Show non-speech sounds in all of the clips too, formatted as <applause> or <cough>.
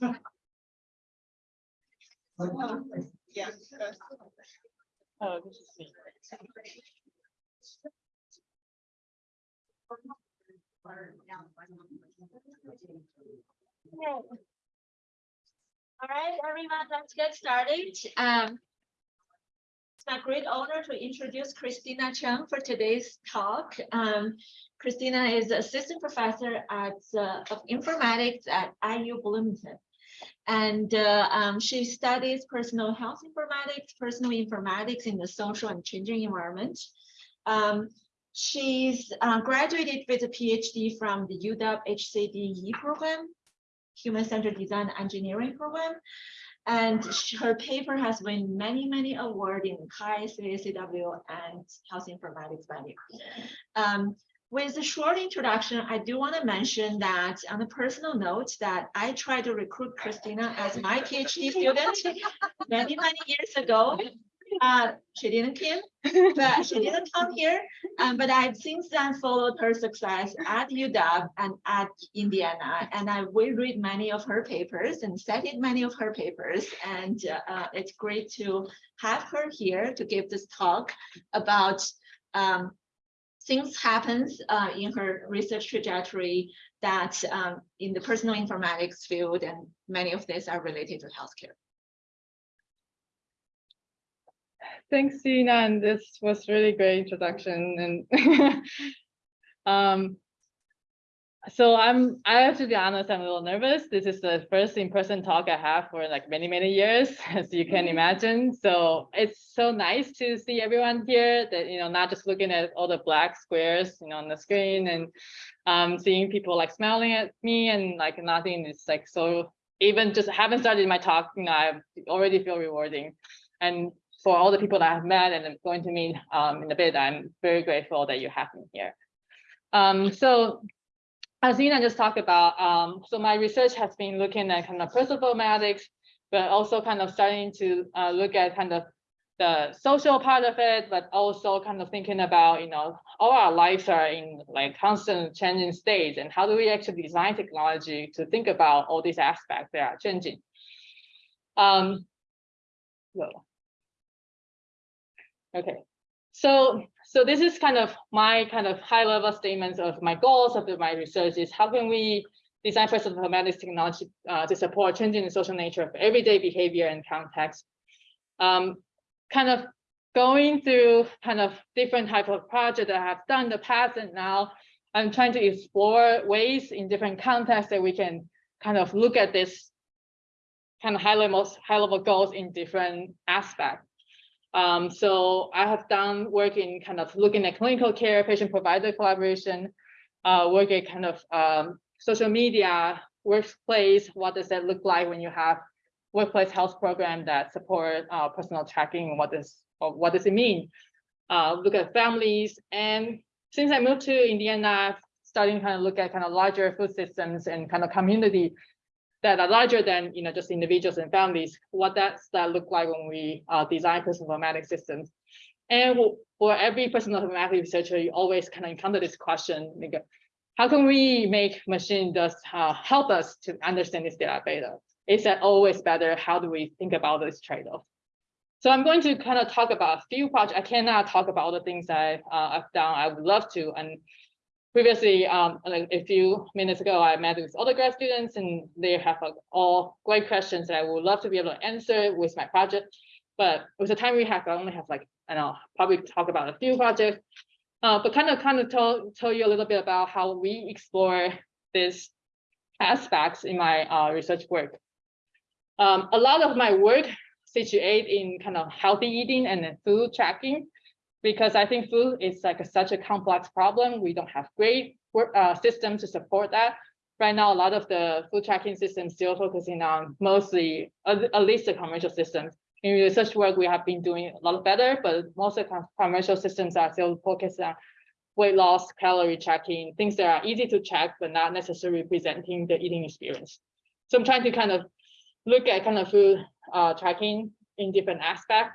Yeah. Oh. All right, everyone, let's get started. Um, It's my great honor to introduce Christina Chung for today's talk. Um, Christina is assistant professor at uh, of informatics at IU Bloomington. And uh, um, she studies personal health informatics, personal informatics in the social and changing environment. Um, she's uh, graduated with a PhD from the UW HCDE program, Human Centered Design Engineering program. And her paper has won many, many awards in CHI, CSCW, and Health Informatics venue. Um, with a short introduction, I do want to mention that on a personal note that I tried to recruit Christina as my PhD student many, many years ago. Uh, she didn't come, but she didn't come here. Um, but I've since then followed her success at UW and at Indiana, and I will read many of her papers and studied many of her papers. And uh, it's great to have her here to give this talk about um, things happens uh, in her research trajectory that um, in the personal informatics field, and many of these are related to healthcare. Thanks, Tina, and this was really great introduction and <laughs> um, so I'm, I have to be honest, I'm a little nervous. This is the first in-person talk I have for like many, many years, <laughs> as you can imagine. So it's so nice to see everyone here that, you know, not just looking at all the black squares, you know, on the screen and um, seeing people like smiling at me and like nothing is like so even just haven't started my talk, you know, I already feel rewarding. And for all the people that I've met and I'm going to meet um, in a bit, I'm very grateful that you have me here. Um, so as Ina just talked about, um, so my research has been looking at kind of personal informatics, but also kind of starting to uh, look at kind of the social part of it, but also kind of thinking about, you know, all our lives are in like constant changing states and how do we actually design technology to think about all these aspects that are changing. Um, well, Okay, so so this is kind of my kind of high level statements of my goals of my research is how can we design personal informatics technology uh, to support changing the social nature of everyday behavior and context. Um, kind of going through kind of different type of project that I have done in the past and now I'm trying to explore ways in different contexts that we can kind of look at this kind of high level high level goals in different aspects. Um, so I have done work in kind of looking at clinical care, patient provider collaboration, uh, work at kind of um, social media, workplace, what does that look like when you have workplace health program that support uh, personal tracking, what does, what does it mean? Uh, look at families, and since I moved to Indiana, starting kind of look at kind of larger food systems and kind of community that are larger than you know just individuals and families, what does that look like when we uh, design personal informatics systems? And for every personal informatics researcher, you always kind of encounter this question, like, how can we make machine just uh, help us to understand this data better? Is that always better? How do we think about this trade-off? So I'm going to kind of talk about a few projects. I cannot talk about all the things I, uh, I've done. I would love to. And previously, um, a few minutes ago, I met with other grad students and they have all great questions that I would love to be able to answer with my project. But with the time we have, I only have like, and I don't know, probably talk about a few projects, uh, but kind of kind of tell, tell you a little bit about how we explore these aspects in my uh, research work. Um, a lot of my work situate in kind of healthy eating and food tracking because I think food is like a, such a complex problem. We don't have great work, uh, system to support that. Right now, a lot of the food tracking systems still focusing on mostly, at, least the commercial systems. In research work, we have been doing a lot better, but most of the commercial systems are still focused on weight loss, calorie tracking, things that are easy to check, but not necessarily presenting the eating experience. So I'm trying to kind of look at kind of food uh, tracking in different aspects.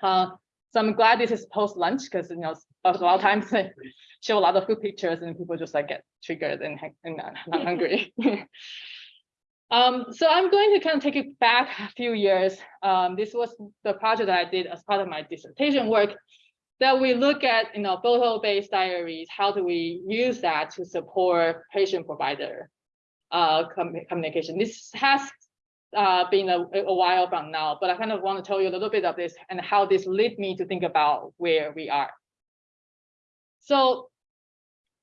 Uh, so I'm glad this is post lunch because you know a lot of times I <laughs> show a lot of food pictures and people just like get triggered and, and not, not <laughs> hungry. <laughs> Um, so I'm going to kind of take it back a few years. Um, this was the project that I did as part of my dissertation work that we look at, you know, photo-based diaries. How do we use that to support patient-provider uh, com communication? This has uh, been a, a while from now, but I kind of want to tell you a little bit of this and how this led me to think about where we are. So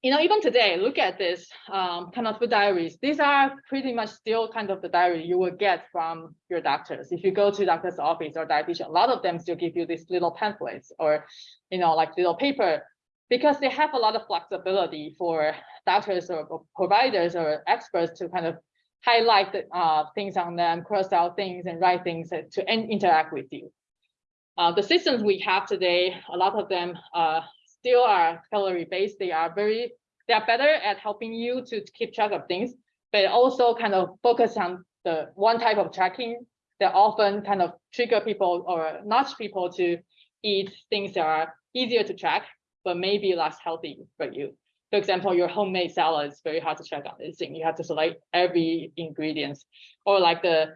you know, even today, look at this um, kind of the diaries. These are pretty much still kind of the diary you will get from your doctors. If you go to doctor's office or dietitian, a lot of them still give you these little pamphlets or, you know, like little paper because they have a lot of flexibility for doctors or, or providers or experts to kind of highlight uh, things on them, cross out things and write things to interact with you. Uh, the systems we have today, a lot of them uh, still are calorie based. They are very, they are better at helping you to keep track of things, but also kind of focus on the one type of tracking that often kind of trigger people or nudge people to eat things that are easier to track, but maybe less healthy for you. For example, your homemade salad is very hard to track on this thing. You have to select every ingredient or like the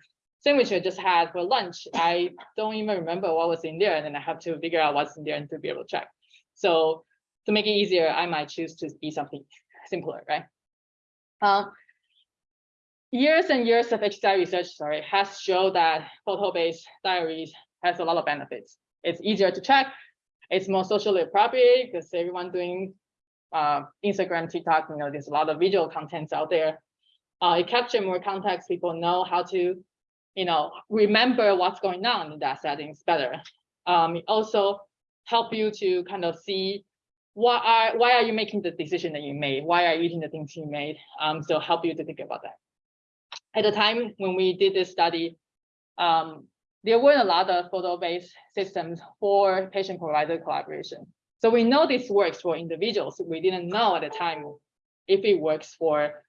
sandwich I just had for lunch. I don't even remember what was in there. And then I have to figure out what's in there and to be able to check. So to make it easier, I might choose to be something simpler, right? Uh, years and years of HCI research, sorry, has shown that photo-based diaries has a lot of benefits. It's easier to check. It's more socially appropriate because everyone doing uh, Instagram, TikTok, you know, there's a lot of visual contents out there. Uh, it captures more context. People know how to, you know, remember what's going on in that settings better. Um, it also help you to kind of see why are why are you making the decision that you made? Why are you eating the things you made? Um, so help you to think about that. At the time when we did this study, um, there weren't a lot of photo-based systems for patient-provider collaboration. So we know this works for individuals. We didn't know at the time if it works for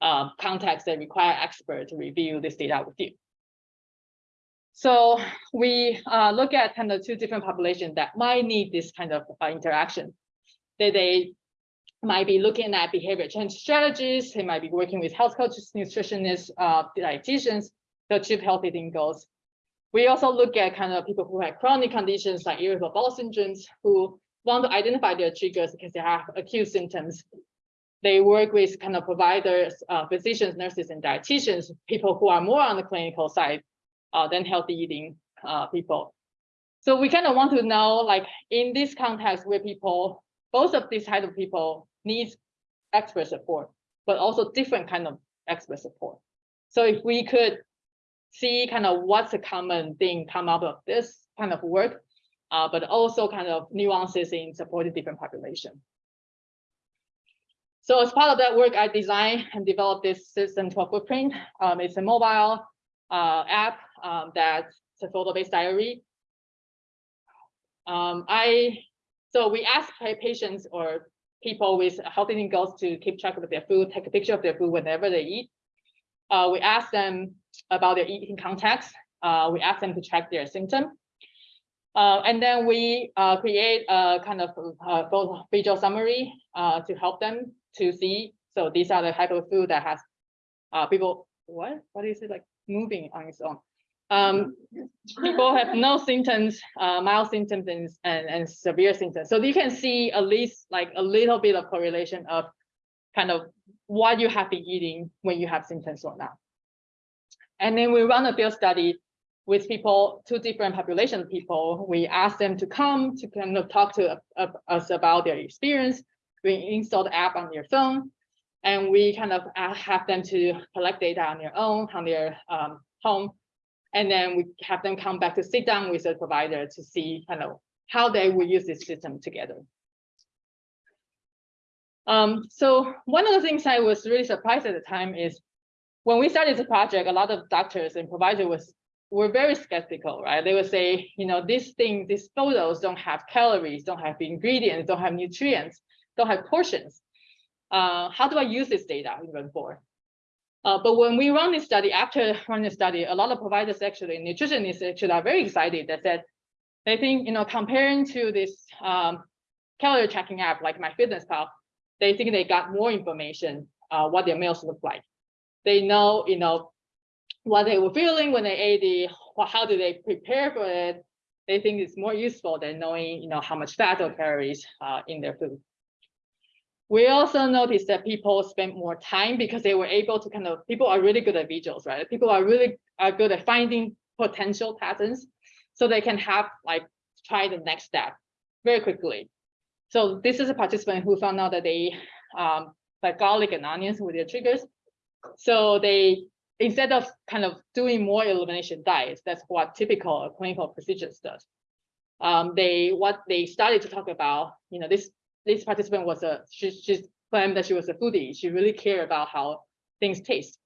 uh, contexts that require experts to review this data with you. So we uh, look at kind of two different populations that might need this kind of uh, interaction. That they might be looking at behavior change strategies. They might be working with health coaches, nutritionists, uh, dietitians to achieve healthy eating goals. We also look at kind of people who have chronic conditions like irritable bowel syndromes who want to identify their triggers because they have acute symptoms. They work with kind of providers, uh, physicians, nurses, and dietitians, people who are more on the clinical side uh, than healthy eating uh, people. So we kind of want to know, like in this context where people, both of these type of people needs expert support, but also different kind of expert support. So if we could see kind of what's a common thing come out of this kind of work, uh, but also kind of nuances in supporting different population. So as part of that work, I designed and developed this system 12 Foodprint. Um, it's a mobile uh, app um, that's a photo-based diary. Um, I so we ask patients or people with health eating goals to keep track of their food, take a picture of their food whenever they eat. Uh, we ask them about their eating context. Uh, we ask them to track their symptom. Uh, and then we uh, create a kind of uh, visual summary uh, to help them to see. So these are the type of food that has uh, people, what? What is it like moving on its own? um, people have no symptoms, uh, mild symptoms and, and, and severe symptoms. So you can see at least like a little bit of correlation of kind of what you have been eating when you have symptoms or not. And then we run a field study with people, two different population of people. We ask them to come to kind of talk to uh, us about their experience. We install the app on their phone and we kind of have them to collect data on their own, on their um, home and then we have them come back to sit down with the provider to see kind of how they will use this system together. Um, so one of the things I was really surprised at the time is when we started the project, a lot of doctors and providers was were very skeptical, right? They would say, you know, this thing, these photos don't have calories, don't have ingredients, don't have nutrients, don't have portions. Uh, how do I use this data even for? Uh, but when we run this study, after running the study, a lot of providers actually, nutritionists actually are very excited that said, they think, you know, comparing to this um, calorie tracking app like MyFitnessPal, they think they got more information, uh, what their meals look like. They know, you know, what they were feeling when they ate it, how do they prepare for it, they think it's more useful than knowing, you know, how much fat or calories uh, in their food. We also noticed that people spend more time because they were able to kind of, people are really good at visuals, right? People are really are good at finding potential patterns so they can have like try the next step very quickly. So this is a participant who found out that they um, like garlic and onions with their triggers. So they instead of kind of doing more elimination diets, that's what typical clinical procedures does. Um, they what they started to talk about, you know, this this participant was a she she's claimed that she was a foodie. She really cared about how things taste.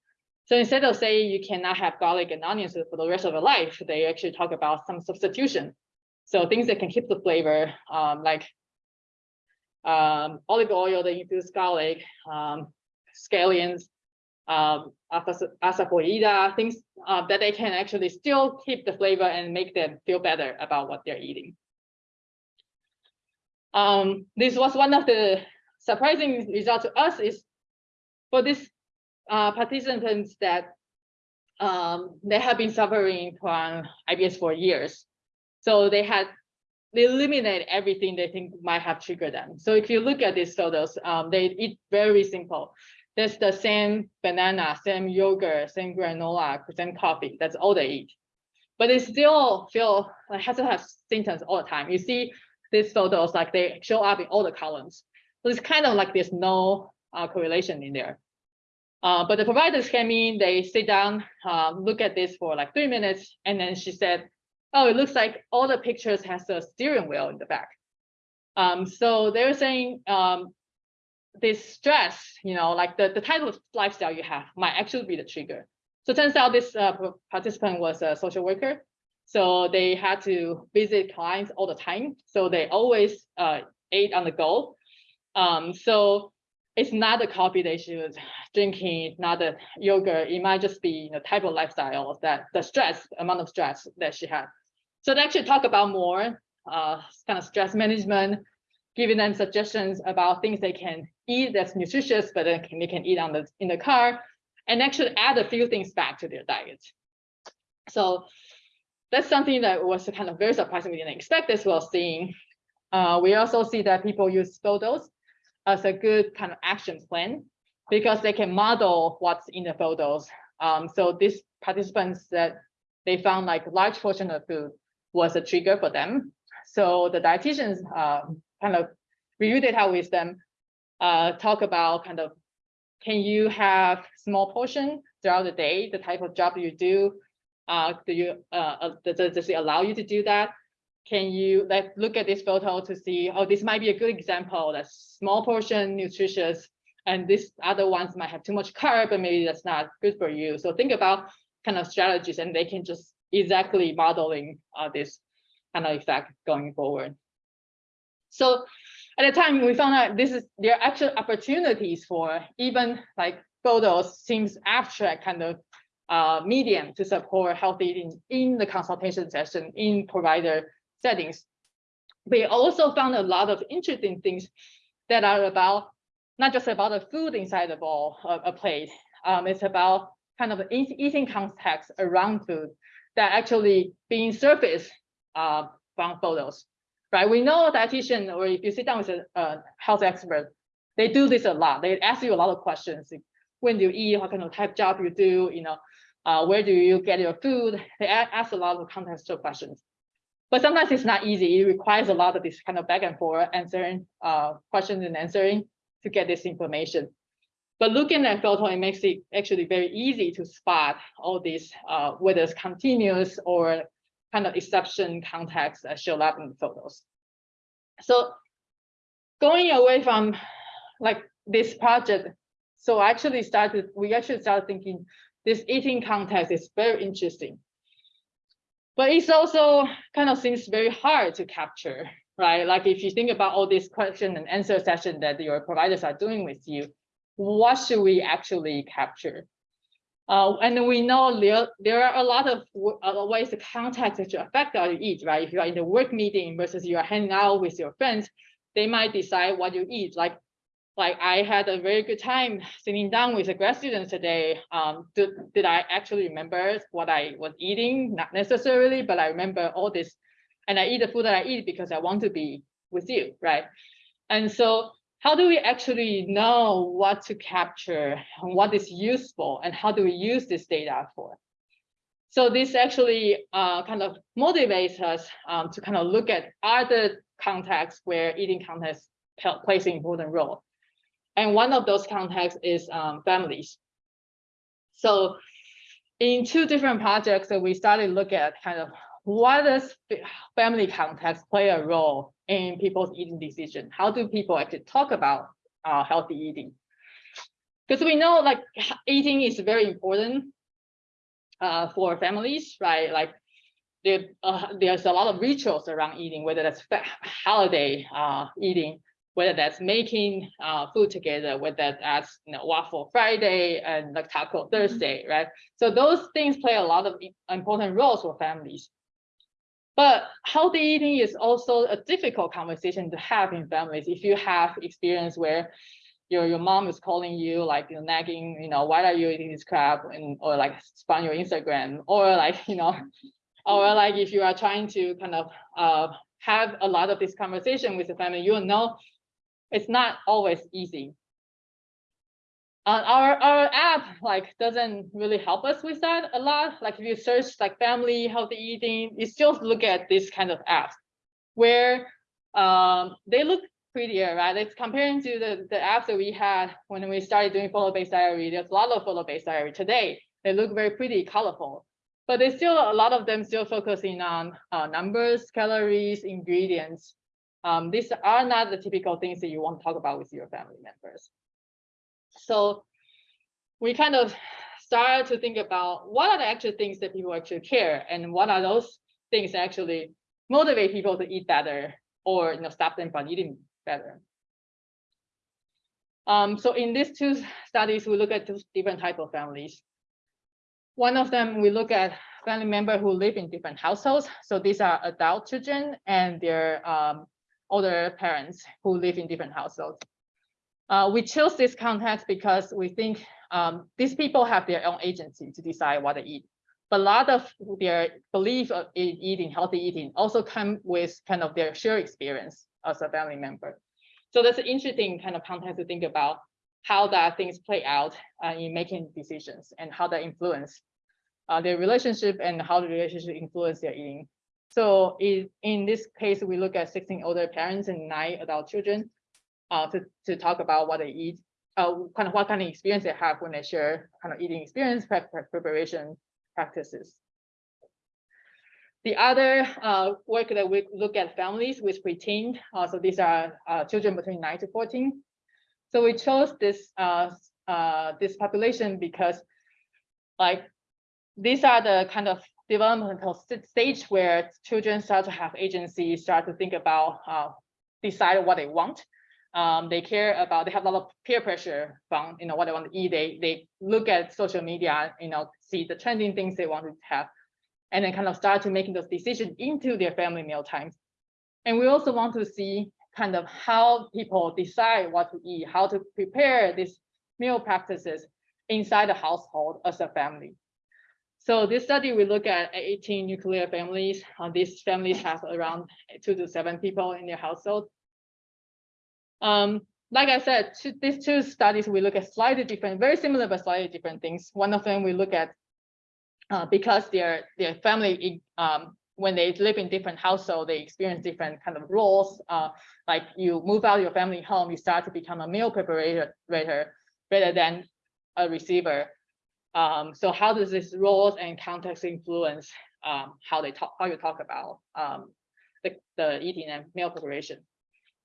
So instead of saying you cannot have garlic and onions for the rest of your life, they actually talk about some substitution. So things that can keep the flavor, um, like um, olive oil that infused garlic, um, scallions, um, asafoetida, things uh, that they can actually still keep the flavor and make them feel better about what they're eating. Um, this was one of the surprising results to us is for these uh, participants that um, they have been suffering from IBS for years. So they had they eliminate everything they think might have triggered them. So if you look at these photos, um, they eat very simple. There's the same banana, same yogurt, same granola, same coffee. That's all they eat. But they still feel like has to have symptoms all the time. You see these photos like they show up in all the columns. So it's kind of like there's no uh, correlation in there. Uh, but the providers came in, they sit down, uh, look at this for like three minutes, and then she said, oh, it looks like all the pictures has a steering wheel in the back. Um, so they're saying um, this stress, you know, like the, the type of lifestyle you have might actually be the trigger. So turns out this uh, participant was a social worker. So they had to visit clients all the time. So they always uh, ate on the go. Um, so it's not the coffee they should drinking, not the yogurt. It might just be the type of lifestyle that the stress, amount of stress that she had. So they actually talk about more uh, kind of stress management, giving them suggestions about things they can eat that's nutritious, but they can, they can eat on the in the car, and actually add a few things back to their diet. So that's something that was kind of very surprising. We didn't expect this while seeing. Uh, we also see that people use photos as a good kind of action plan because they can model what's in the photos. Um, so these participants that they found like large portion of food was a trigger for them. So the dietitians uh, kind of review data with them, uh, talk about kind of, can you have small portion throughout the day, the type of job you do, uh, do you, uh, uh does, does it allow you to do that? Can you like look at this photo to see, oh, this might be a good example that's small portion, nutritious, and this other ones might have too much carb, and maybe that's not good for you. So think about kind of strategies and they can just exactly modeling uh, this kind of effect going forward. So at the time we found out this is there are actual opportunities for even like photos seems abstract kind of uh, medium to support healthy eating in the consultation session in provider settings. We also found a lot of interesting things that are about not just about the food inside the bowl, a, a plate. Um, it's about kind of eating context around food that actually being surfaced uh, from photos, right? We know a dietitian, or if you sit down with a, a health expert, they do this a lot. They ask you a lot of questions. When do you eat? What kind of type job you do? You know, uh, where do you get your food? They ask a lot of contextual questions. But sometimes it's not easy. It requires a lot of this kind of back and forth answering uh, questions and answering to get this information. But looking at photo, it makes it actually very easy to spot all these, uh, whether it's continuous or kind of exception context that show up in the photos. So going away from like this project, so actually started, we actually started thinking this eating context is very interesting. But it's also kind of seems very hard to capture, right? Like if you think about all these question and answer session that your providers are doing with you, what should we actually capture? Uh, and we know there, there are a lot of uh, ways the context that affect how you eat, right? If you are in a work meeting versus you are hanging out with your friends, they might decide what you eat. Like like I had a very good time sitting down with the grad students today. Um, did, did I actually remember what I was eating? Not necessarily, but I remember all this. And I eat the food that I eat because I want to be with you, right? And so how do we actually know what to capture and what is useful and how do we use this data for? So this actually uh, kind of motivates us um, to kind of look at other contexts where eating context plays an important role. And one of those contexts is um, families. So in two different projects that we started to look at kind of what does family context play a role in people's eating decision? How do people actually talk about uh, healthy eating? Because we know like eating is very important uh, for families, right? Like there, uh, there's a lot of rituals around eating, whether that's holiday uh, eating, whether that's making uh, food together, whether that's you know, waffle Friday and like taco mm-hmm. Thursday, right? So those things play a lot of important roles for families. But healthy eating is also a difficult conversation to have in families. If you have experience where your your mom is calling you like you nagging, you know, why are you eating this crap, and or like spam your Instagram, or like <laughs> you know, or like if you are trying to kind of uh, have a lot of this conversation with the family, you know it's not always easy. Uh, our our app like doesn't really help us with that a lot. Like if you search like family healthy eating, you still look at this kind of apps where um, they look prettier, right? It's comparing to the, the apps that we had when we started doing photo-based diary. There's a lot of photo-based diary today. They look very pretty, colorful, but there's still a lot of them still focusing on uh, numbers, calories, ingredients. Um, these are not the typical things that you want to talk about with your family members. So we kind of started to think about what are the actual things that people actually care and what are those things that actually motivate people to eat better or you know stop them from eating better. Um, so in these two studies, we look at two different type of families. One of them, we look at family members who live in different households. So these are adult children and their um, older parents who live in different households. Uh, we chose this context because we think um, these people have their own agency to decide what to eat. But a lot of their belief of eating, healthy eating also come with kind of their shared experience as a family member. So that's an interesting kind of context to think about how that things play out uh, in making decisions and how that influence uh, their relationship and how the relationship influence their eating. So in, in this case, we look at 16 older parents and nine adult children uh, to, to talk about what they eat, uh, kind of what kind of experience they have when they share kind of eating experience, prep, preparation practices. The other uh, work that we look at families with preteen, uh, so these are uh, children between 9 to 14. So we chose this uh, uh, this population because like these are the kind of developmental stage where children start to have agency, start to think about uh, decide what they want. Um, they care about, they have a lot of peer pressure from, you know, what they want to eat. They, they look at social media, you know, see the trending things they want to have and then kind of start to making those decisions into their family meal times. And we also want to see kind of how people decide what to eat, how to prepare these meal practices inside the household as a family. So this study, we look at 18 nuclear families. Uh, these families have around two to seven people in their household. Um, like I said, these two studies, we look at slightly different, very similar, but slightly different things. One of them, we look at uh, because their their family um, when they live in different household, they experience different kind of roles. Uh, like you move out your family home, you start to become a meal preparator rather than a receiver. Um, so how does this roles and context influence um, how they talk, how you talk about um, the, the eating and meal preparation?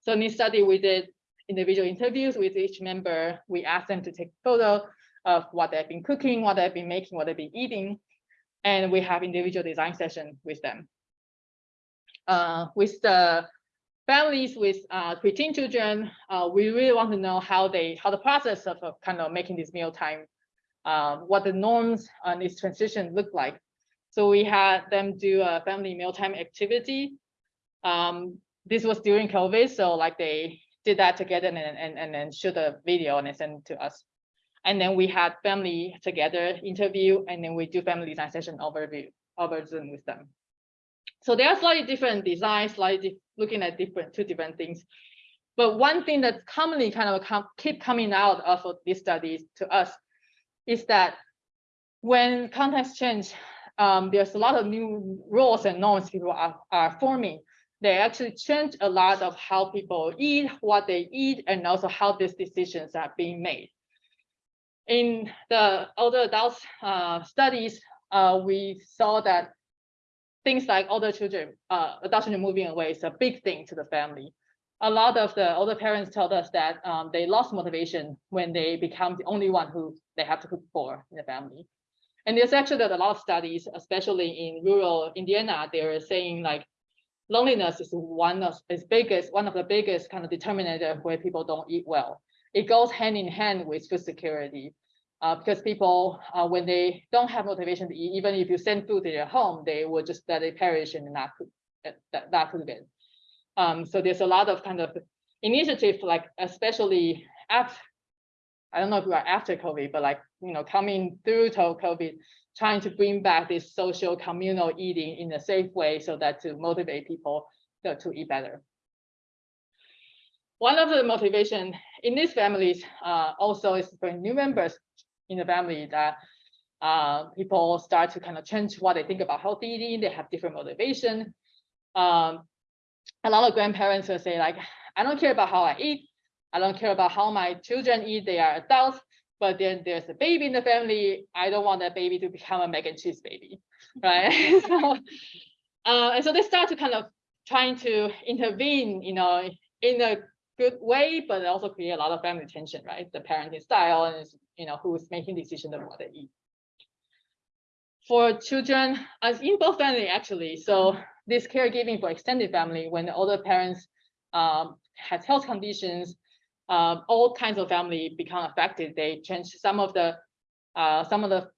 So in this study, we did individual interviews with each member. We asked them to take a photo of what they've been cooking, what they've been making, what they've been eating, and we have individual design session with them. Uh, with the families with uh, preteen children, uh, we really want to know how they, how the process of, of kind of making this meal time, uh, what the norms on this transition look like. So we had them do a family mealtime activity. Um, this was during COVID, so like they did that together and and and then shoot a video and send it to us. And then we had family together interview, and then we do family design session overview over Zoom with them. So they are slightly different designs, slightly looking at different two different things. But one thing that's commonly kind of com- keep coming out of these studies to us is that when context change, um, there's a lot of new rules and norms people are, are forming. They actually change a lot of how people eat, what they eat, and also how these decisions are being made. In the older adults uh, studies, uh, we saw that things like older children, uh, adult children moving away is a big thing to the family. A lot of the older parents told us that um, they lost motivation when they become the only one who they have to cook for in the family. And there's actually a lot of studies, especially in rural Indiana, they're saying like loneliness is one of is biggest, one of the biggest kind of determinant of where people don't eat well. It goes hand in hand with food security. Uh, because people, uh, when they don't have motivation to eat, even if you send food to their home, they will just let it perish and not cook, uh, that, not cook it. Um, so there's a lot of kind of initiative, like especially after, I don't know if we are after COVID, but like, you know, coming through to COVID, trying to bring back this social communal eating in a safe way so that to motivate people to, to eat better. One of the motivation in these families uh, also is for new members in the family that uh, people start to kind of change what they think about healthy eating. They have different motivation. Um, a lot of grandparents will say like, I don't care about how I eat. I don't care about how my children eat. They are adults, but then there's a baby in the family. I don't want that baby to become a mac and cheese baby, <laughs> right? <laughs> so, uh, and so they start to kind of trying to intervene, you know, in a good way, but also create a lot of family tension, right? The parenting style and you know who's making decisions of what they eat. For children, as in both family actually, so this caregiving for extended family, when the older parents um, has health conditions, um, all kinds of family become affected. They change some of the uh, some of the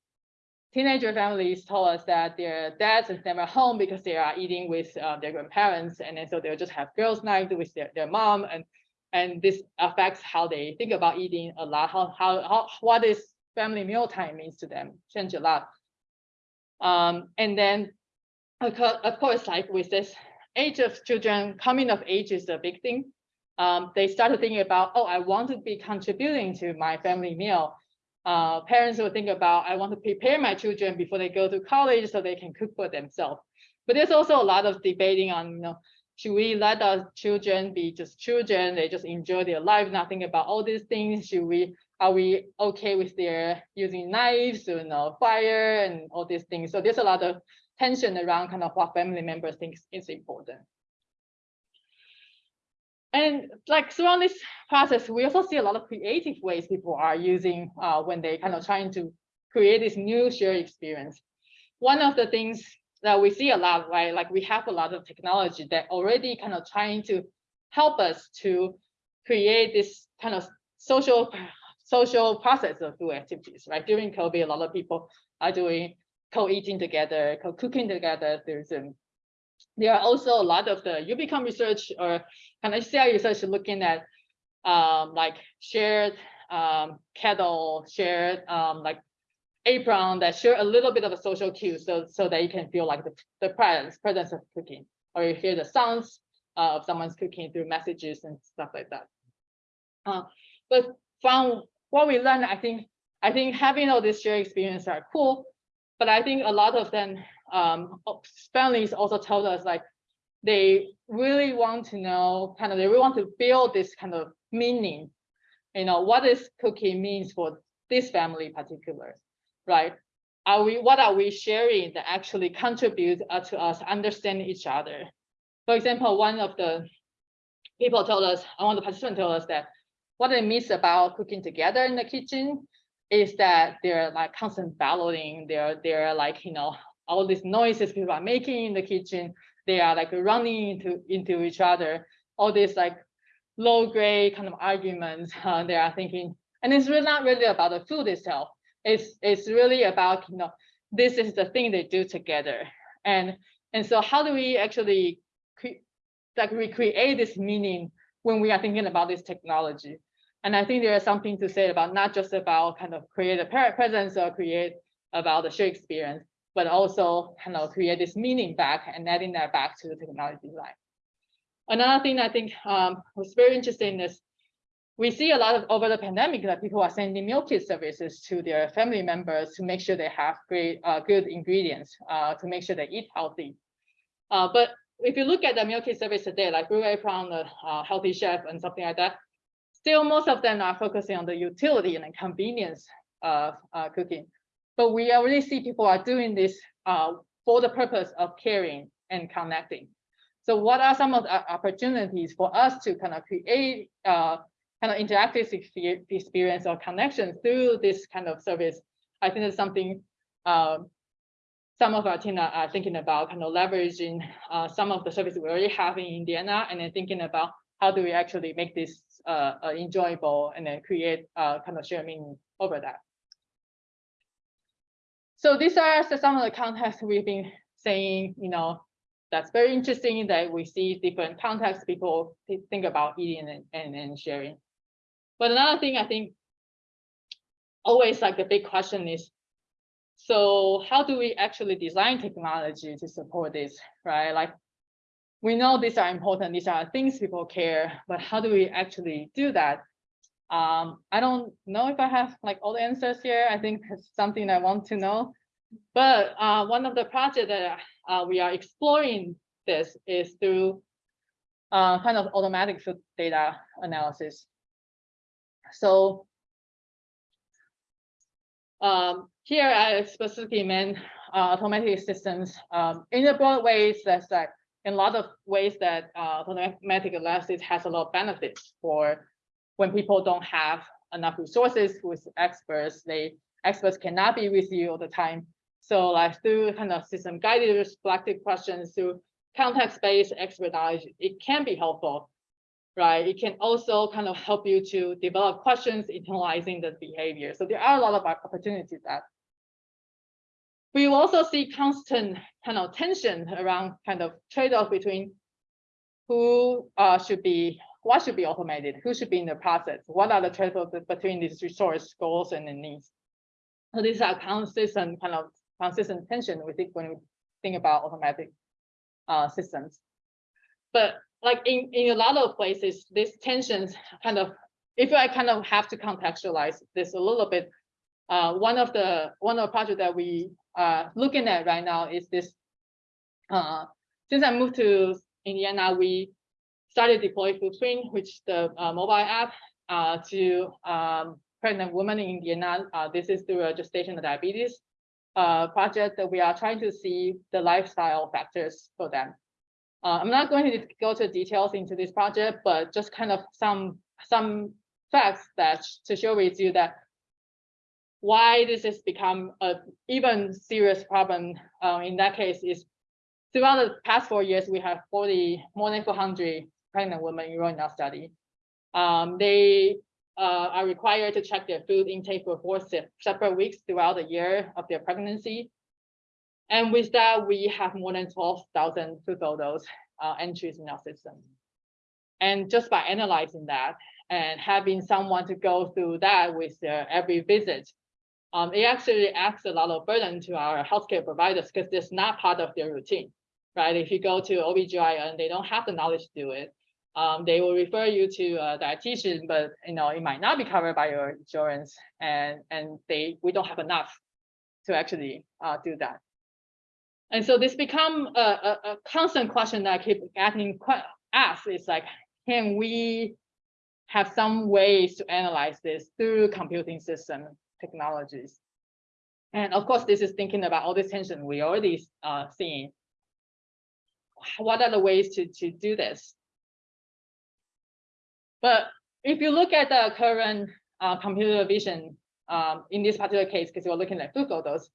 teenager families told us that their dads is never home because they are eating with uh, their grandparents, and then so they'll just have girls' night with their, their mom, and and this affects how they think about eating a lot. How how, how what is family meal time means to them change a lot. Um, and then of course, like with this age of children, coming of age is a big thing. Um, they started thinking about, oh, I want to be contributing to my family meal. Uh, parents will think about, I want to prepare my children before they go to college so they can cook for themselves. But there's also a lot of debating on, you know, should we let our children be just children? They just enjoy their life, nothing about all these things. Should we, are we okay with their using knives, you know, fire and all these things? So there's a lot of tension around kind of what family members think is important. And like throughout this process, we also see a lot of creative ways people are using uh, when they kind of trying to create this new shared experience. One of the things that we see a lot, right? Like we have a lot of technology that already kind of trying to help us to create this kind of social social process of food activities, right? During COVID, a lot of people are doing co-eating together, co-cooking together. There's um, there are also a lot of the UbiComp research or kind of CI research looking at um, like shared um, kettle, shared um, like apron that share a little bit of a social cue so so that you can feel like the, the presence presence of cooking or you hear the sounds uh, of someone's cooking through messages and stuff like that. Uh, but from what we learned, I think I think having all these shared experiences are cool, but I think a lot of them um, families also told us like they really want to know kind of they really want to build this kind of meaning, you know, what is cooking means for this family particular, right? Are we what are we sharing that actually contribute uh, to us understanding each other? For example, one of the people told us, one of the participants told us that what they miss about cooking together in the kitchen is that they're like constant balloting. They're they're like you know all these noises people are making in the kitchen. They are like running into into each other. All these like low grade kind of arguments. <laughs> Uh, they are thinking, and it's really not really about the food itself. It's it's really about you know this is the thing they do together. And and so how do we actually like recreate this meaning when we are thinking about this technology. And I think there is something to say about not just about kind of create a parent presence or create about the shared experience, but also kind of create this meaning back and adding that back to the technology design. Another thing I think um, was very interesting is we see a lot of over the pandemic that people are sending meal kit services to their family members to make sure they have great, uh, good ingredients, uh, to make sure they eat healthy. Uh, but if you look at the meal kit service today, like Blue Apron, the uh, Healthy Chef, and something like that, still most of them are focusing on the utility and the convenience of uh, cooking. But we already see people are doing this uh, for the purpose of caring and connecting. So what are some of the opportunities for us to kind of create uh, kind of interactive experience or connection through this kind of service? I think it's something um, some of our team are thinking about kind of leveraging uh, some of the services we already have in Indiana and then thinking about how do we actually make this uh, uh, enjoyable and then create uh, kind of sharing over that. So these are some of the contexts we've been saying, you know, that's very interesting that we see different contexts people think about eating and, and, and sharing. But another thing I think always like the big question is, so how do we actually design technology to support this, right? Like we know these are important, these are things people care, but how do we actually do that? Um, I don't know if I have like all the answers here. I think it's something I want to know. But uh, one of the projects that uh, we are exploring this is through uh, kind of automatic food data analysis. So um, here I specifically meant uh, automatic systems um, in a broad ways that's like in a lot of ways that uh, automatic analysis has a lot of benefits for when people don't have enough resources with experts, they experts cannot be with you all the time. So like through kind of system guided reflective questions through context-based expert knowledge, it can be helpful, right? It can also kind of help you to develop questions, internalizing the behavior. So there are a lot of opportunities that we also see constant kind of tension around kind of trade-off between who uh, should be, what should be automated, who should be in the process, what are the trade-offs between these resource goals and the needs. So these are consistent kind of consistent tension we think when we think about automatic uh, systems. But like in, in a lot of places, these tensions kind of, if I kind of have to contextualize this a little bit, uh, one of the one of the projects that we are looking at right now is this. Uh, since I moved to Indiana, we started deploy Foodprint, which is the uh, mobile app uh, to um, pregnant women in Indiana. Uh, this is through a gestational diabetes uh, project that we are trying to see the lifestyle factors for them. Uh, I'm not going to go to details into this project, but just kind of some some facts that to share with you that why this has become a even serious problem uh, in that case is throughout the past four years, we have 40, more than 400 pregnant women enrolled in our study. Um, they uh, are required to check their food intake for four separate weeks throughout the year of their pregnancy. And with that, we have more than 12,000 food photos uh, entries in our system. And just by analyzing that and having someone to go through that with their every visit, um, it actually adds a lot of burden to our healthcare providers because it's not part of their routine, right? If you go to OBGYN, they don't have the knowledge to do it um, they will refer you to a dietitian, but you know it might not be covered by your insurance, and and they we don't have enough to actually uh, do that. And so this become a, a, a constant question that I keep getting asked is like, can we have some ways to analyze this through computing system technologies? And of course, this is thinking about all this tension we already uh, seeing. What are the ways to, to do this? But if you look at the current uh, computer vision, um, in this particular case, because we're looking at food photos,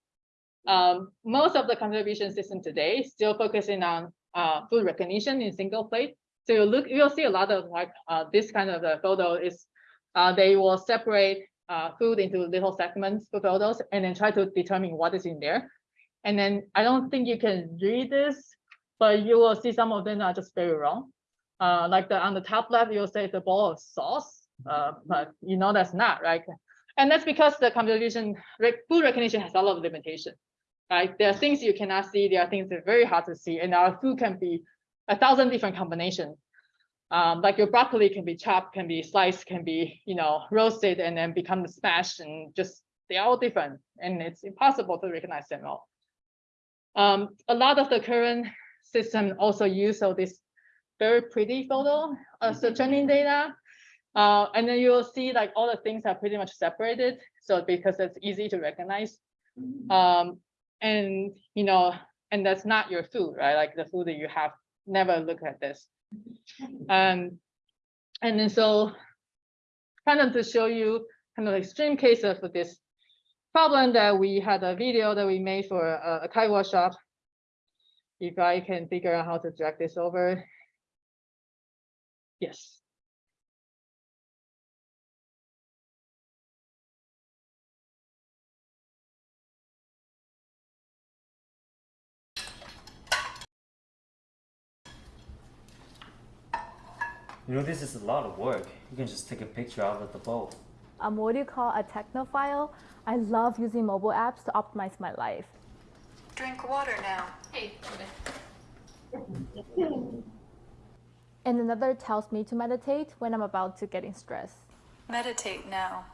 um, most of the computer vision system today still focusing on uh, food recognition in single plate. So you look, you'll see a lot of like uh, this kind of the photo is uh, they will separate uh, food into little segments for photos and then try to determine what is in there. And then I don't think you can read this, but you will see some of them are just very wrong. Uh, like the on the top left, you'll say the bowl of sauce, uh, but you know that's not right. And that's because the computer vision food recognition has a lot of limitation, right? There are things you cannot see. There are things that are very hard to see, and our food can be a thousand different combinations. Um, like your broccoli can be chopped, can be sliced, can be you know roasted, and then become smashed, and just they're all different, and it's impossible to recognize them all. Um, a lot of the current system also use all this very pretty photo as the training data. Uh, and then you'll see like all the things are pretty much separated. So because it's easy to recognize. Um, and you know, and that's not your food, right? Like the food that you have, never look at this. Um, and then so kind of to show you kind of extreme case of this problem that we had a video that we made for a, a CHI workshop. If I can figure out how to drag this over. Yes. You know, this is a lot of work. You can just take a picture out of the bowl. I'm what you call a technophile. I love using mobile apps to optimize my life. Drink water now. <laughs> And another tells me to meditate when I'm about to get in stress. Meditate now.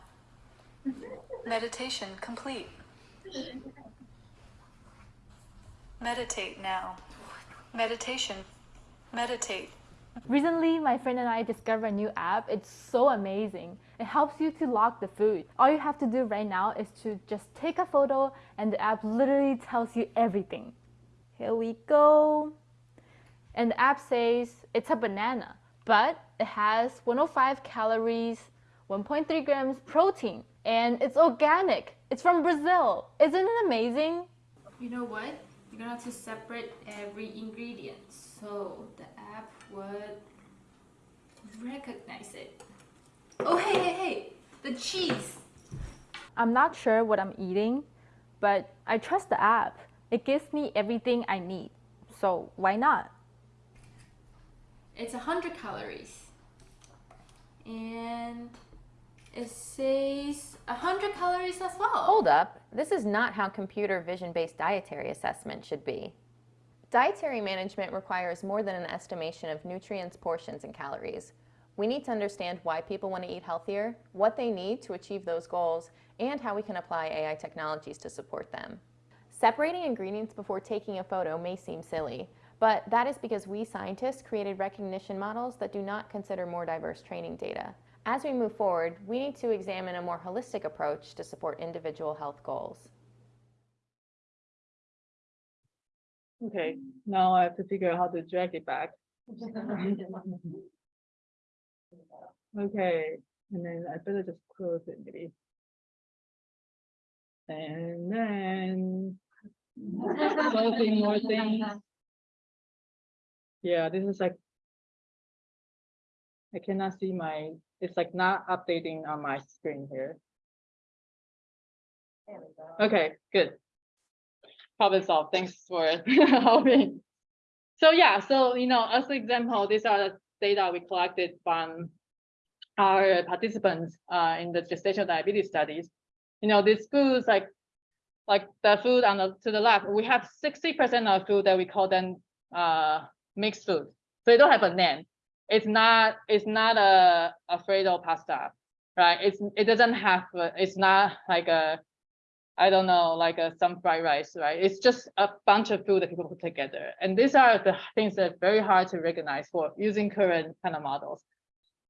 Meditation complete. Meditate now. Meditation. Meditate. Recently, my friend and I discovered a new app. It's so amazing. It helps you to log the food. All you have to do right now is to just take a photo and the app literally tells you everything. Here we go. And the app says it's a banana, but it has 105 calories, 1.3 grams protein, and it's organic. It's from Brazil. Isn't it amazing? You know what? You're gonna have to separate every ingredient so the app would recognize it. Oh, hey, hey, hey! The cheese! I'm not sure what I'm eating, but I trust the app. It gives me everything I need. So why not? It's 100 calories. And it says 100 calories as well. Hold up, this is not how computer vision-based dietary assessment should be. Dietary management requires more than an estimation of nutrients, portions, and calories. We need to understand why people want to eat healthier, what they need to achieve those goals, and how we can apply AI technologies to support them. Separating ingredients before taking a photo may seem silly, but that is because we scientists created recognition models that do not consider more diverse training data. As we move forward, we need to examine a more holistic approach to support individual health goals. Okay, now I have to figure out how to drag it back. Okay, and then I better just close it maybe. And then. <laughs> Closing more things. Yeah, this is like. I cannot see my, it's like not updating on my screen here. Okay, good. Problem solved. Thanks for <laughs> helping. So yeah, so you know, as an example, these are the data we collected from our participants uh, in the gestational diabetes studies. You know, these foods like like the food on the to the left, we have 60% of food that we call them uh, mixed food. So they don't have a name. It's not it's not a Alfredo pasta, right? It's it doesn't have it's not like a I don't know, like a, some fried rice, right? It's just a bunch of food that people put together. And these are the things that are very hard to recognize for using current kind of models.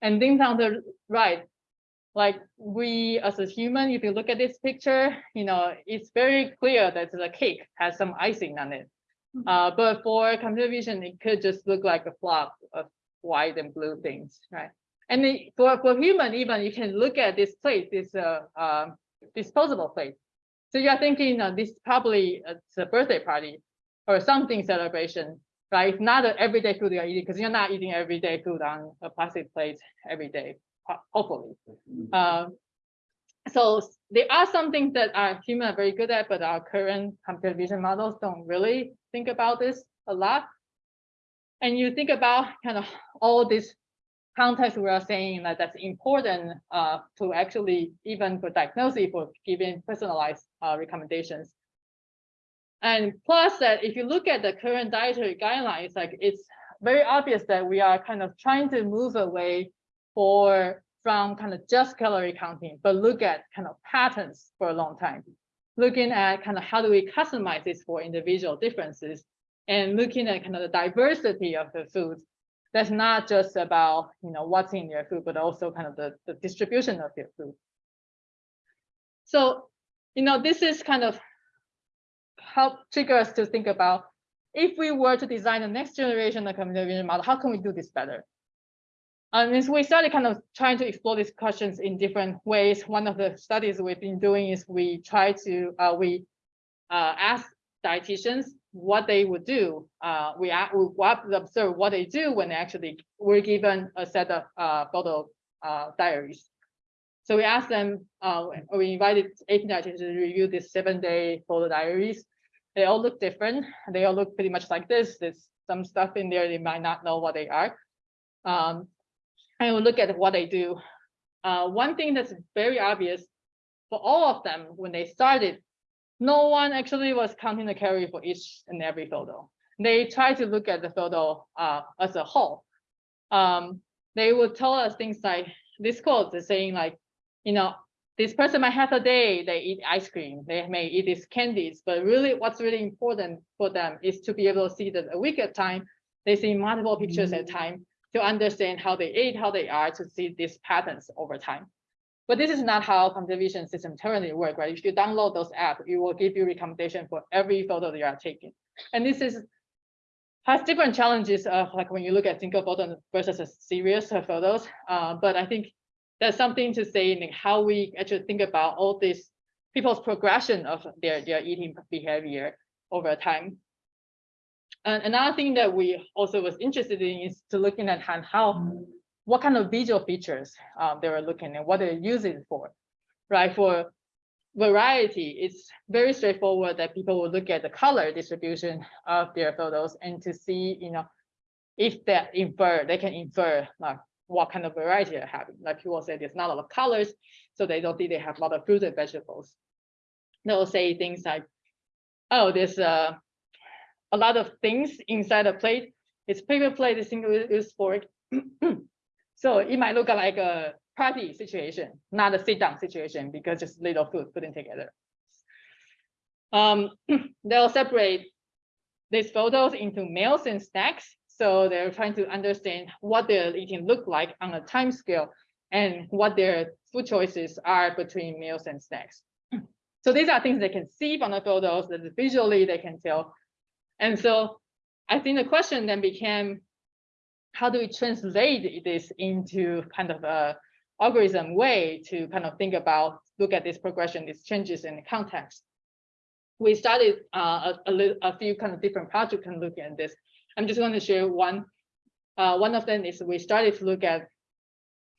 And things on the right, like we as a human, if you look at this picture, you know, it's very clear that the cake has some icing on it. Uh, but for computer vision, it could just look like a flock of white and blue things, right? And it, for, for human, even you can look at this plate, this uh, uh, disposable plate. So you're thinking uh, this probably uh, it's a birthday party or something celebration, right? It's not an everyday food you're eating because you're not eating everyday food on a plastic plate every day, hopefully. Um, so there are some things that our human are very good at, but our current computer vision models don't really think about this a lot. And you think about kind of all this context we are saying that that's important uh, to actually even for diagnosis for giving personalized uh, recommendations. And plus that if you look at the current dietary guidelines, like it's very obvious that we are kind of trying to move away for from kind of just calorie counting, but look at kind of patterns for a long time. Looking at kind of how do we customize this for individual differences and looking at kind of the diversity of the foods. That's not just about, you know, what's in your food, but also kind of the, the distribution of your food. So, you know, this is kind of help trigger us to think about if we were to design the next generation of computer vision model, how can we do this better? Um, and so we started kind of trying to explore these questions in different ways. One of the studies we've been doing is we try to, uh, we uh, ask dietitians what they would do. Uh, we, we observe what they do when they actually were given a set of uh, photo uh, diaries. So we asked them, uh, we invited 18 dietitians to review these seven day photo diaries. They all look different. They all look pretty much like this. There's some stuff in there they might not know what they are. Um, and we'll look at what they do. Uh, one thing that's very obvious for all of them when they started, no one actually was counting the calorie for each and every photo. They tried to look at the photo uh, as a whole. Um, they would tell us things like this quote is saying like, you know, this person might have a day they eat ice cream, they may eat these candies, but really what's really important for them is to be able to see that a week at a time, they see multiple pictures at a time to understand how they ate, how they are, to see these patterns over time. But this is not how computer vision system currently work, right? If you download those apps, it will give you recommendation for every photo that you are taking. And this is has different challenges of like when you look at single photo versus a series of photos. Uh, but I think there's something to say in how we actually think about all these people's progression of their, their eating behavior over time. And another thing that we also was interested in is to looking at how, what kind of visual features um, they were looking at, what they're using for, right? For variety, it's very straightforward that people will look at the color distribution of their photos and to see, you know, if they infer, they can infer like what kind of variety they're having. Like people say there's not a lot of colors, so they don't think they have a lot of fruits and vegetables. They'll say things like, oh, there's a, a lot of things inside a plate. It's paper plate, a single use fork. <clears throat> so it might look like a party situation, not a sit down situation because just little food put in together. Um, <clears throat> they'll separate these photos into meals and snacks. So they're trying to understand what their eating look like on a time scale and what their food choices are between meals and snacks. <clears throat> So these are things they can see from the photos that visually they can tell. And so I think the question then became, how do we translate this into kind of a algorithm way to kind of think about, look at this progression, these changes in the context. We started uh, a, a, a few kind of different projects and look at this. I'm just going to share one. Uh, one of them is we started to look at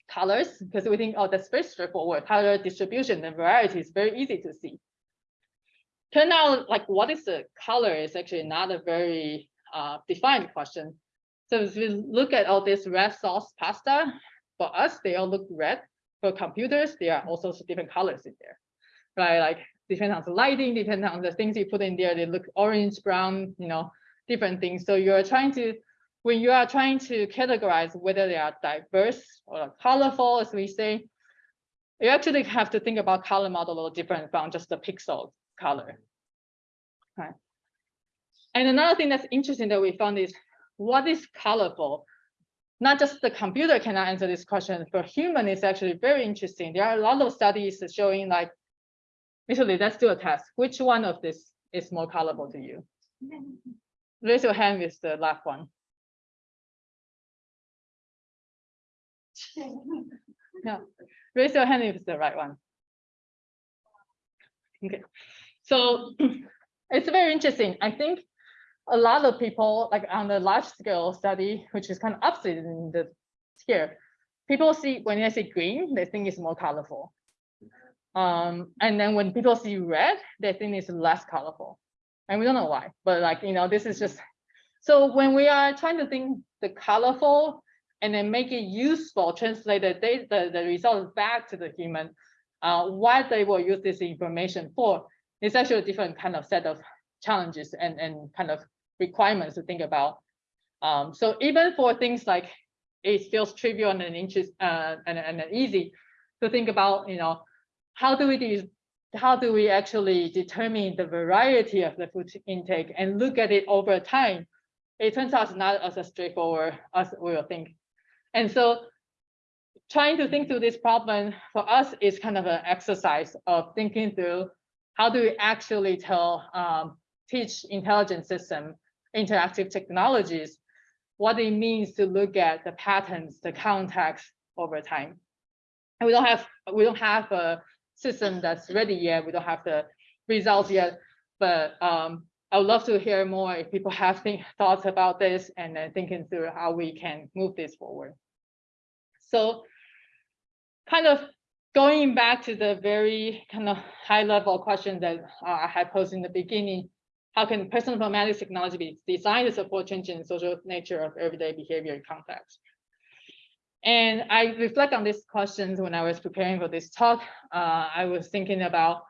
colors because we think, oh, that's very straightforward. Color distribution and variety is very easy to see. Turn out like what is the color is actually not a very uh, defined question. So if we look at all this red sauce pasta, for us, they all look red. For computers, there are also different colors in there, right? Like depending on the lighting, depending on the things you put in there, they look orange, brown, you know, different things. So you're trying to, when you are trying to categorize whether they are diverse or colorful, as we say, you actually have to think about color model a little different from just the pixel color. Right. And another thing that's interesting that we found is what is colorful? Not just the computer cannot answer this question, for human is actually very interesting. There are a lot of studies showing like, actually, let's do a test. Which one of this is more colorful to you? Raise your hand with the left one. <laughs> No, raise your hand if it's the right one. Okay, so <laughs> it's very interesting. I think a lot of people, like on the large scale study, which is kind of opposite in the here, people see when they see green, they think it's more colorful. Um, and then when people see red, they think it's less colorful. And we don't know why, but like, you know, this is just So when we are trying to think the colorful and then make it useful, translate the data, the, the results back to the human, uh, what they will use this information for, it's actually a different kind of set of challenges and, and kind of requirements to think about. Um, so even for things like it feels trivial and interest uh, and, and easy to think about, you know, how do we do, how do we actually determine the variety of the food intake and look at it over time? It turns out it's not as straightforward as we will think. And so trying to think through this problem for us is kind of an exercise of thinking through how do we actually tell, um, teach intelligent system, interactive technologies, what it means to look at the patterns, the context over time. And we don't have, we don't have a system that's ready yet. We don't have the results yet, but um, I would love to hear more if people have think, <laughs> thoughts about this and then thinking through how we can move this forward. So kind of going back to the very kind of high level question that uh, I had posed in the beginning, how can personal informatics technology be designed to support change changing social nature of everyday behavior and context? And I reflect on these questions when I was preparing for this talk. Uh, I was thinking about,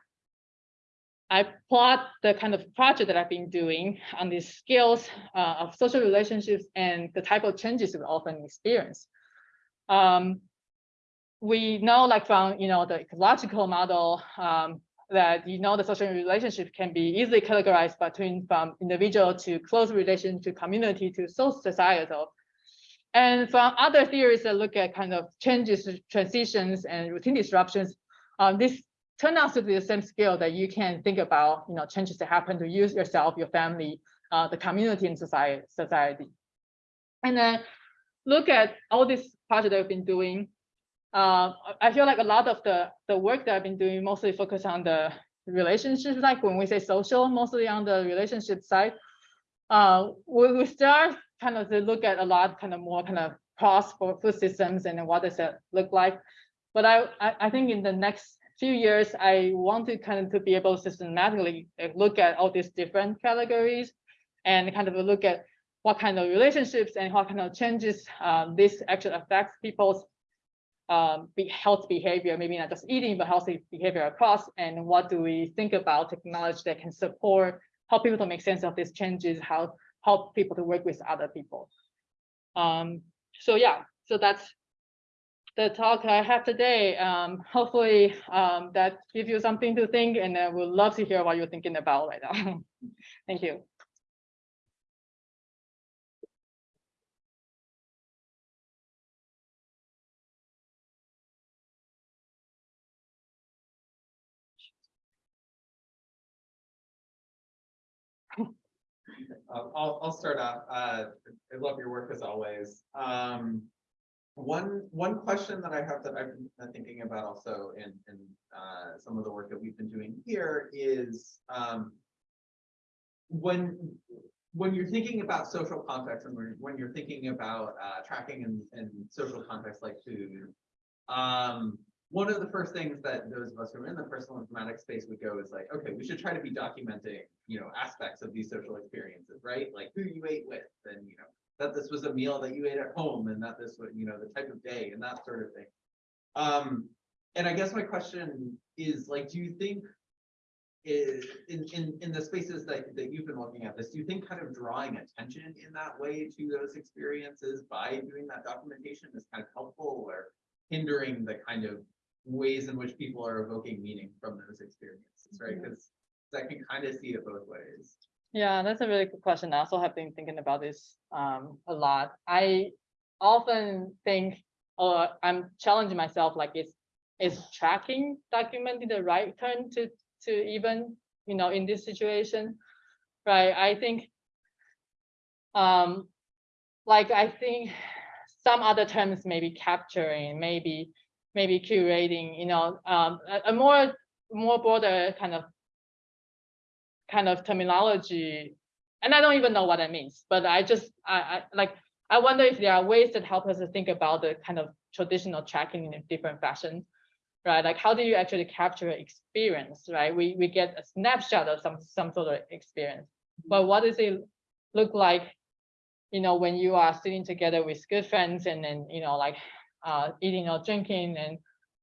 I plot the kind of project that I've been doing on these skills uh, of social relationships and the type of changes we often experience. Um, we know like from, you know, the ecological model um, that, you know, the social relationship can be easily categorized between from individual to close relation to community to social societal. And from other theories that look at kind of changes, transitions, and routine disruptions, um, this turn out to be the same scale that you can think about, you know, changes that happen to you yourself, your family, uh, the community, and society. society. And then look at all this project that I've been doing. Uh, I feel like a lot of the the work that I've been doing mostly focus on the relationship like when we say social, mostly on the relationship side. Uh, we, we start kind of to look at a lot kind of more kind of cross for food systems and what does it look like. But I, I, I think in the next few years, I want to kind of to be able to systematically look at all these different categories and kind of look at what kind of relationships and what kind of changes um, this actually affects people's um, be health behavior, maybe not just eating, but healthy behavior across. And what do we think about technology that can support, help people to make sense of these changes, how help people to work with other people. Um, so yeah, so that's the talk I have today. Um, hopefully um, that gives you something to think and I would love to hear what you're thinking about right now. <laughs> Thank you. Uh, I'll, I'll start off. Uh, I love your work as always. Um, one, one question that I have that I've been thinking about also in, in uh, some of the work that we've been doing here is um, when when you're thinking about social context and when, you're thinking about uh, tracking and, and social context like food, um, one of the first things that those of us who are in the personal informatics space would go is like, okay, we should try to be documenting, you know, aspects of these social experiences, right? Like who you ate with and, you know, that this was a meal that you ate at home and that this was, you know, the type of day and that sort of thing. Um, and I guess my question is like, do you think is in, in, in the spaces that, that you've been looking at this, do you think kind of drawing attention in that way to those experiences by doing that documentation is kind of helpful or hindering the kind of ways in which people are evoking meaning from those experiences, right? Because I can kind of see it both ways. Yeah, that's a really good question. I also have been thinking about this um, a lot. I often think, or I'm challenging myself, like is is tracking documenting the right turn to to even you know in this situation, right? I think, um, like I think some other terms maybe capturing, maybe maybe curating, you know, um, a, a more more broader kind of kind of terminology. And I don't even know what that means, but I just I, I like I wonder if there are ways that help us to think about the kind of traditional tracking in a different fashion, right? Like how do you actually capture experience, right? We we get a snapshot of some some sort of experience, but what does it look like you know, when you are sitting together with good friends and then, you know, like uh, eating or drinking and,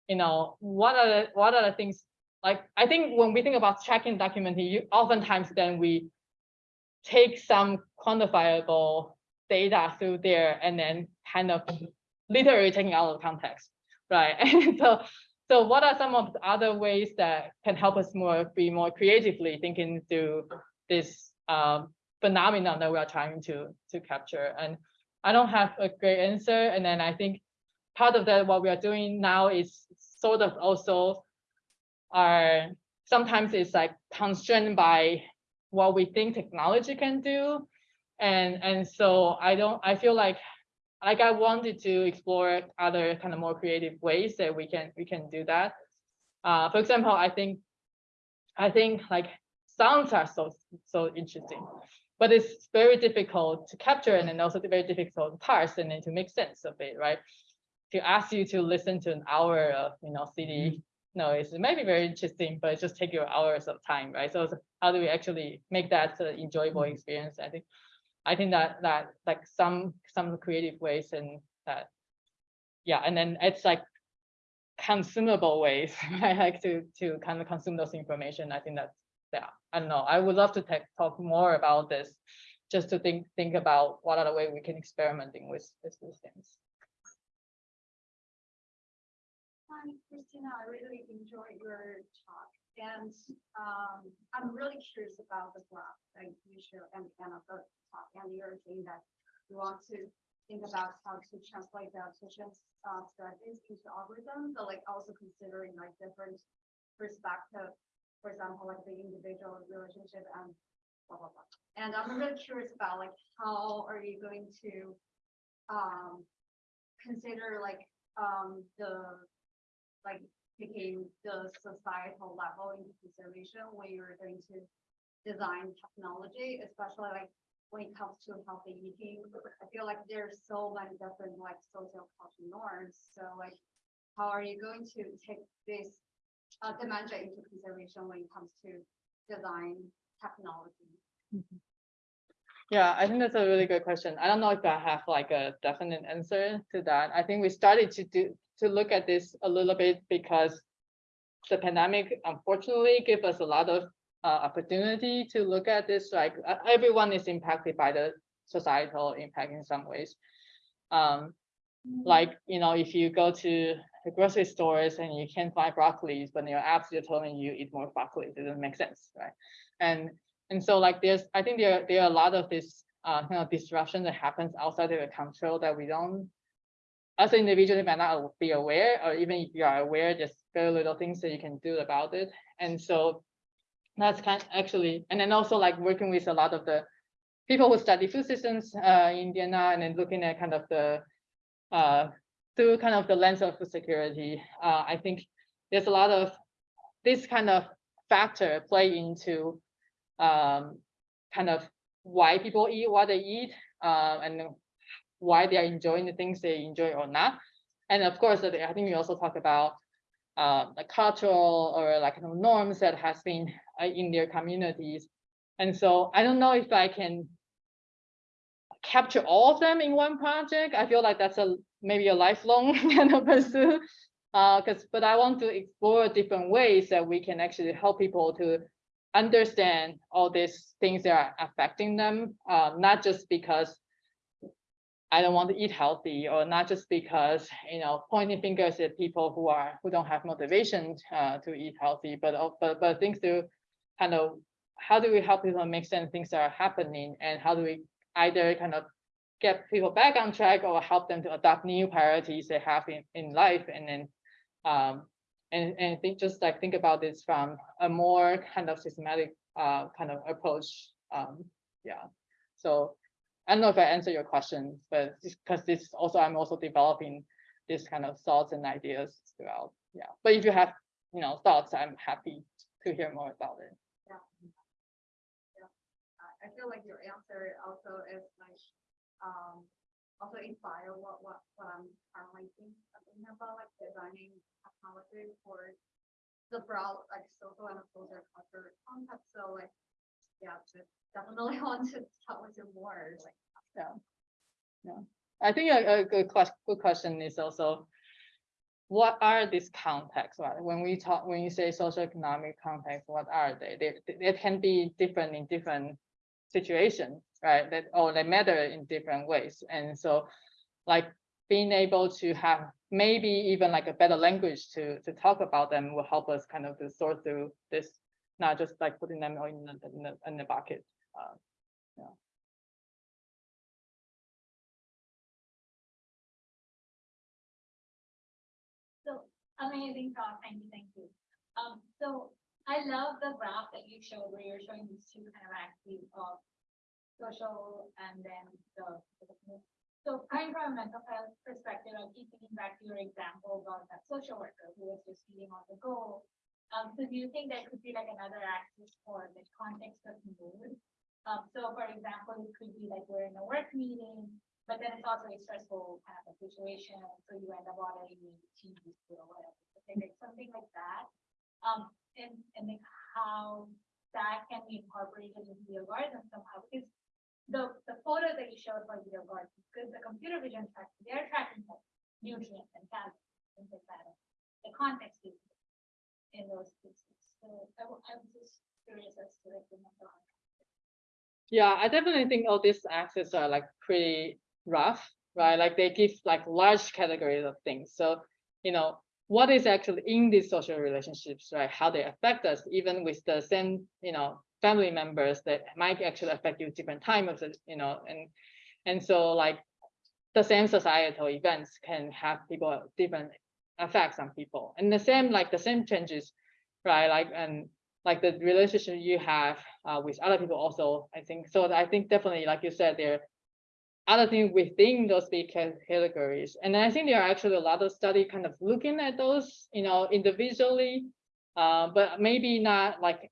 you know, what are the, what are the things, like, I think when we think about tracking documenting, you oftentimes then we take some quantifiable data through there and then kind of literally taking out of context, right? <laughs> And so, so what are some of the other ways that can help us more be more creatively thinking through this um, phenomenon that we are trying to to capture? And I don't have a great answer. And then I think part of that what we are doing now is sort of also are sometimes it's like constrained by what we think technology can do. And and so I don't I feel like like I wanted to explore other kind of more creative ways that we can we can do that. Uh, for example, I think I think like sounds are so so interesting, but it's very difficult to capture and then also very difficult to parse and then to make sense of it, right? To ask you to listen to an hour of you know city mm-hmm. noise, it might be very interesting, but it just take you hours of time, right? So it's- how do we actually make that an enjoyable mm-hmm. experience? I think I think that that like some some creative ways and that yeah, and then it's like consumable ways, <laughs> right? Like to to kind of consume those information. I think that's yeah. I don't know. I would love to ta- talk more about this, just to think think about what other way we can experimenting with with these things. Hi, Christina, I really enjoyed your talk and um, I'm really curious about the graph that you showed and kind of the talk and you're saying that you want to think about how to translate the efficient uh, strategies into algorithms, but like also considering like different perspective, for example, like the individual relationship and blah, blah, blah. And I'm really curious about like, how are you going to um, consider like um, the like taking the societal level into consideration when you're going to design technology, especially like when it comes to healthy eating. I feel like there's so many different like social cultural norms. So like, how are you going to take this uh, dimension into consideration when it comes to design technology? Yeah, I think that's a really good question. I don't know if I have like a definite answer to that. I think we started to do to look at this a little bit because the pandemic unfortunately gave us a lot of uh, opportunity to look at this. Like uh, everyone is impacted by the societal impact in some ways. Um, like you know, if you go to the grocery stores and you can't find broccoli, but your apps are telling you eat more broccoli, it doesn't make sense, right? And and so like there's, I think there there are a lot of this uh, kind of disruption that happens outside of the control that we don't as an individual, you might not be aware, or even if you are aware, there's very little things that you can do about it. And so that's kind of actually, and then also like working with a lot of the people who study food systems uh, in Vienna and then looking at kind of the uh, through kind of the lens of food security. Uh, I think there's a lot of this kind of factor play into um, kind of why people eat what they eat uh, and why they are enjoying the things they enjoy or not. And of course, I think we also talk about uh, the cultural or like kind of norms that has been uh, in their communities. And so I don't know if I can capture all of them in one project. I feel like that's a maybe a lifelong <laughs> kind of pursuit. Uh, because but I want to explore different ways that we can actually help people to understand all these things that are affecting them, uh, not just because I don't want to eat healthy, or not just because you know pointing fingers at people who are who don't have motivation uh, to eat healthy, but but but things to kind of how do we help people make sense things that are happening, and how do we either kind of get people back on track or help them to adopt new priorities they have in in life, and then um and and think just like think about this from a more kind of systematic uh kind of approach. Um yeah, so. I don't know if I answer your question, but because this also, I'm also developing this kind of thoughts and ideas throughout. Yeah, but if you have, you know, thoughts, I'm happy to hear more about it. Yeah. Yeah. I- feel like your answer also is like, um, also inspire what, what, what I'm currently thinking about, like designing technology for the broad, like social and social culture context. So like, yeah, definitely <laughs> want to talk with you more, like. Yeah. Yeah, I think a, a good question, good question is also. What are these contexts, right? When we talk, when you say social economic context, what are they? They, they can be different in different situations, right? That, or they matter in different ways. And so like being able to have maybe even like a better language to, to talk about them will help us kind of to sort through this, not just like putting them in the, in the, in the bucket. Uh, yeah. Amazing talk, thank you, thank you. Um, so I love the graph that you showed where you're showing these two kind of axes of social and then the. So coming from a mental health perspective, I keep thinking back to your example about that social worker who was just feeding on the go. Um, so do you think there could be like another axis for the context of mood? Um, so for example, it could be like we're in a work meeting, but then it's also a stressful kind of situation, so you end up ordering cheese or whatever, okay, like something like that. Um, and, and like how that can be incorporated into the algorithm somehow, because the, the photo that you showed for the algorithm, because the computer vision track, they're tracking like nutrients and calories, things like that. The context is in those cases, so I, I was just curious as to like the. Yeah, I definitely think all these axes are like pretty rough, right? Like they give like large categories of things. So, you know, what is actually in these social relationships, right? How they affect us, even with the same, you know, family members that might actually affect you different times, you know, and and so like the same societal events can have people different effects on people, and the same like the same changes, right? Like and like the relationship you have uh, with other people also, I think. So I think definitely, like you said, there are other things within those big categories. And I think there are actually a lot of study kind of looking at those, you know, individually, uh, but maybe not like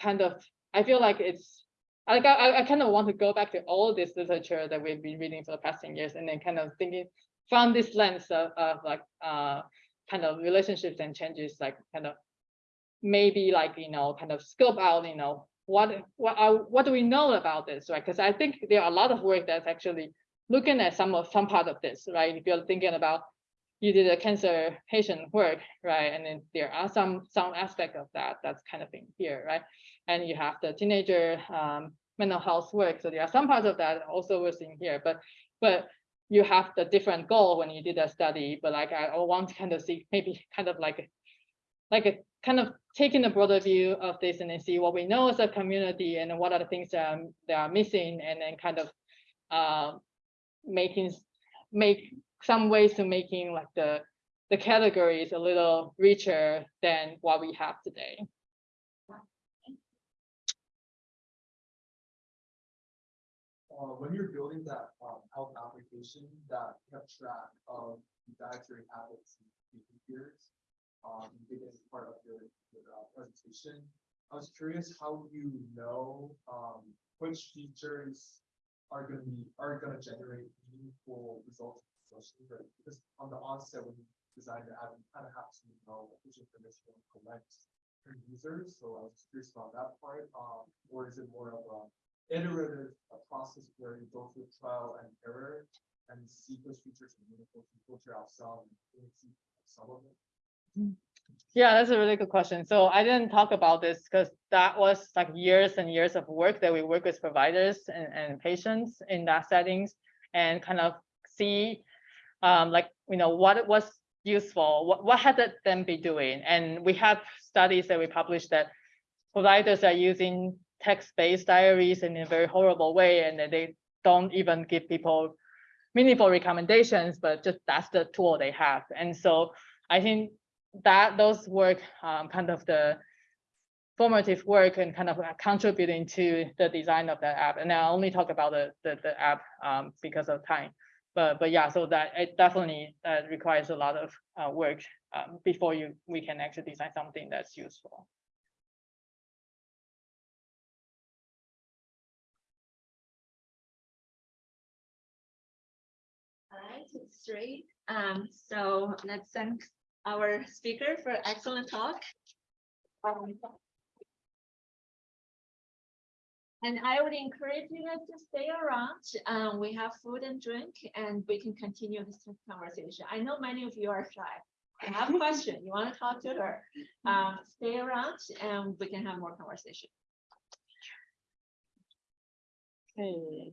kind of, I feel like it's, like I, I kind of want to go back to all this literature that we've been reading for the past 10 years and then kind of thinking from this lens of, of like, uh, kind of relationships and changes, like kind of maybe like, you know, kind of scope out, you know, what, what, are, what do we know about this, right? Because I think there are a lot of work that's actually looking at some of, some part of this, right? If you're thinking about, you did a cancer patient work, right? And then there are some, some aspect of that that's kind of in here, right? And you have the teenager um, mental health work. So there are some parts of that also was in here, but, but you have the different goal when you did that study, but like I want to kind of see maybe kind of like like a kind of taking a broader view of this and then see what we know as a community and what are the things that are, that are missing and then kind of uh, making make some ways to making like the the categories a little richer than what we have today. uh, when you're building that um, health application that kept track of dietary habits and behaviors, um, you did as part of your, your uh, presentation. I was curious how you know um, which features are going to be are going to generate meaningful results socially? Because on the onset when you design the app, you kind of have to know which information to collect from users. So I was curious about that part. Um, or is it more of a iterative a process where you go through trial and error and see which features to filter out some and see some of it. Yeah, that's a really good question. So I didn't talk about this because that was like years and years of work that we work with providers and, and patients in that settings and kind of see um, like, you know, what was useful, what, what had it them be doing? And we have studies that we published that providers are using text-based diaries in a very horrible way and they don't even give people meaningful recommendations, but just that's the tool they have. And so I think that those work um, kind of the formative work and kind of contributing to the design of that app. And I only talk about the the, the app um, because of time. But but yeah, so that it definitely uh, requires a lot of uh, work um, before you we can actually design something that's useful. Great. Um, so let's thank our speaker for excellent talk. Um, And I would encourage you guys to stay around. Um, we have food and drink and we can continue this conversation. I know many of you are shy. You have a question, you want to talk to her. Um, stay around and we can have more conversation. Okay.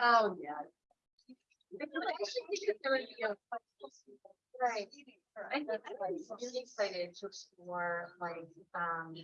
Oh, yeah. Right. I think I'm really excited to explore like, um,